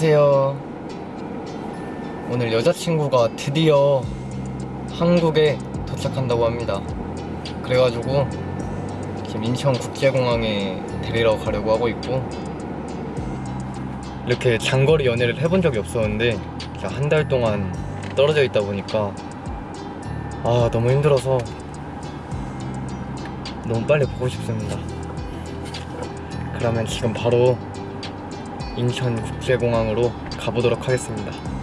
안녕하세요. 오늘 여자친구가 드디어 한국에 도착한다고 합니다. 그래가지고 지금 인천국제공항에 데리러 가려고 하고 있고 이렇게 장거리 연애를 해본 적이 없었는데 한 달 동안 떨어져 있다 보니까 아 너무 힘들어서 너무 빨리 보고 싶습니다. 그러면 지금 바로 인천국제공항으로 가보도록 하겠습니다.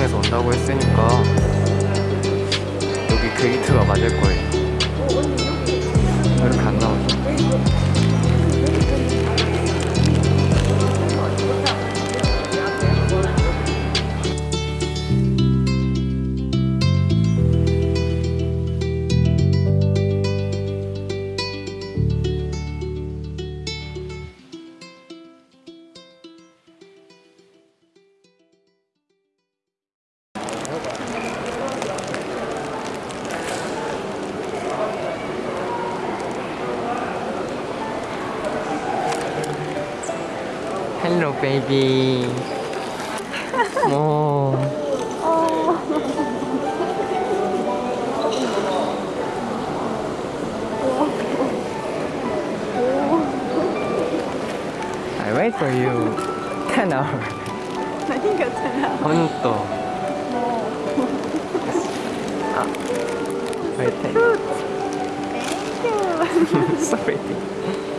항공에서 온다고 했으니까 여기 게이트가 맞을 거예요. Hello, baby. もう。I wait for you. Ten hours. 何が ten hours? 本当。あ、これ ten. Thank you. so pretty.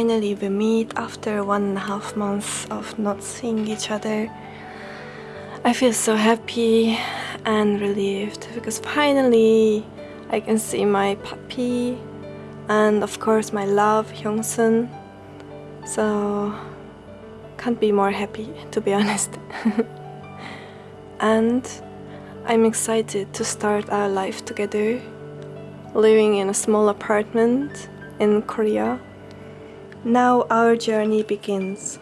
Finally, we meet after one and a half months of not seeing each other. I feel so happy and relieved because finally I can see my puppy and of course my love Hyungsun. So can't be more happy to be honest. and I'm excited to start our life together, living in a small apartment in Korea. Now our journey begins.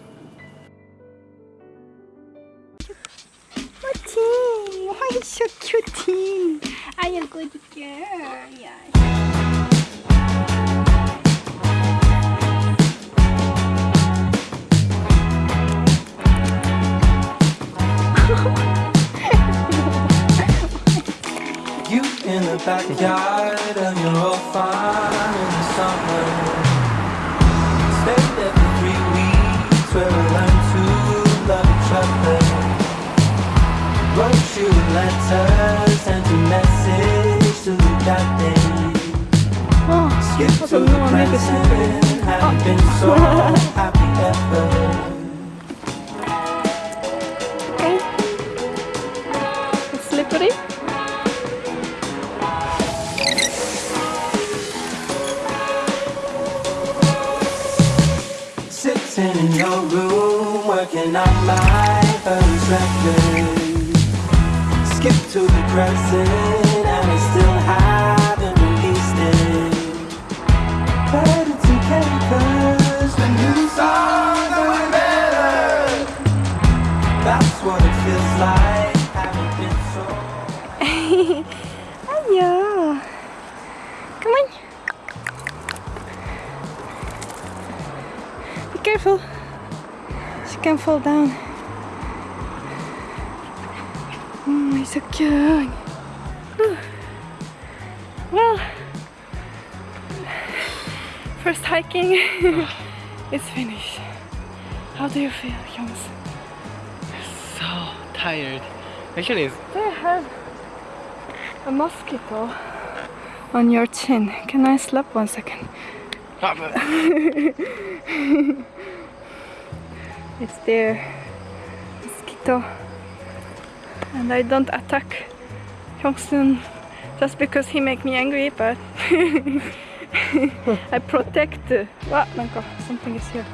Martin, why you so cute? I am good girl. Yeah. You in the backyard and you're all fine in the summer. Wrote you letters, sent a message to the captain. Oh, Skip to the present, haven't been so happy ever. Okay, slippery. Sitting in your room, working on my record. Skip to the present and we still haven't released it. But it's okay cause the new songs are way better. That's what it feels like. Haven't been so. Hiya. Come on. Be careful. She can fall down. So cute. Well, first hiking is finished. How do you feel, Hyungs? So tired. Actually, They have a mosquito on your chin. Can I slap one second? It's there. Mosquito and I don't attack Hyungsoon just because he make me angry but I protect wow, oh, something is here.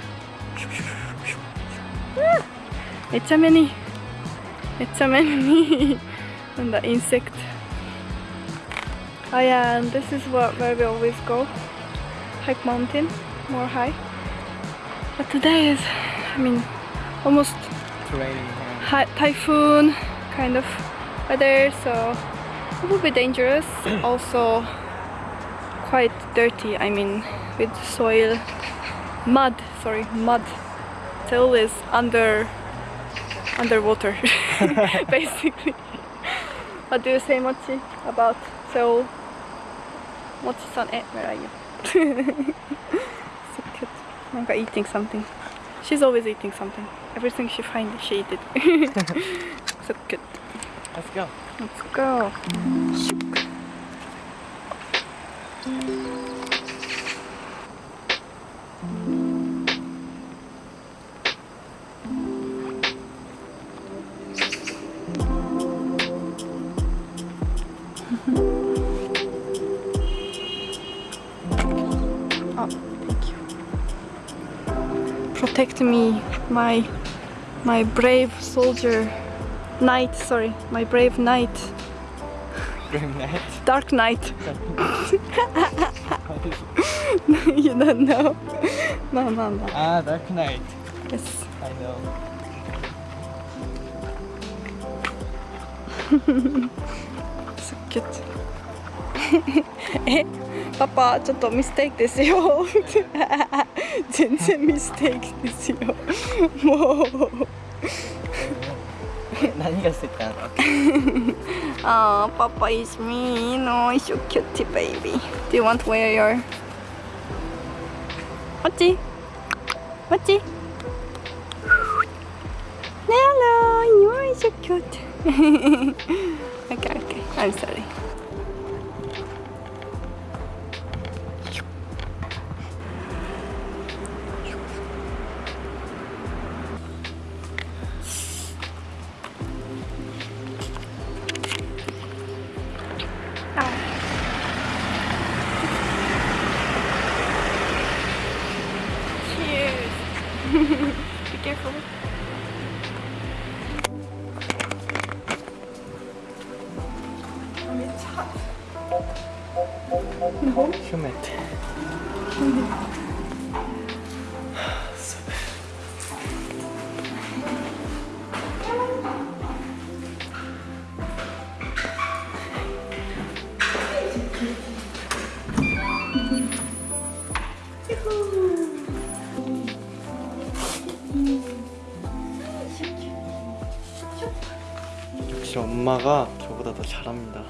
Ah, it's a many it's a many and the insect. Oh yeah and this is what, where we always go. Hike mountain more high. But today is I mean almost it's raining, yeah. typhoon kind of weather, so it will be dangerous. also, quite dirty. I mean, with soil, mud. Sorry, mud. It's always under underwater, basically. what do you say, Mochi, about Seoul? Mochi-san, eh, where are you? so cute. Nanka eating something. She's always eating something. Everything she finds, she eat it. So cute. Let's go. Let's go. oh, thank you. Protect me, my my brave soldier. Knight, sorry, my brave knight. Green night. Dark Knight. you don't know. No, no, no. Ah, Dark Knight. Yes. I know. So cute. えパパちょっとミステイクですよ全然ミステイクですよもう 何がしてたのあーパパ is me no it's so cute baby do you want to wear your こっちこっち Hello you are so cute okay okay I'm sorry Humid. 역시 엄마가 저보다 더 잘합니다.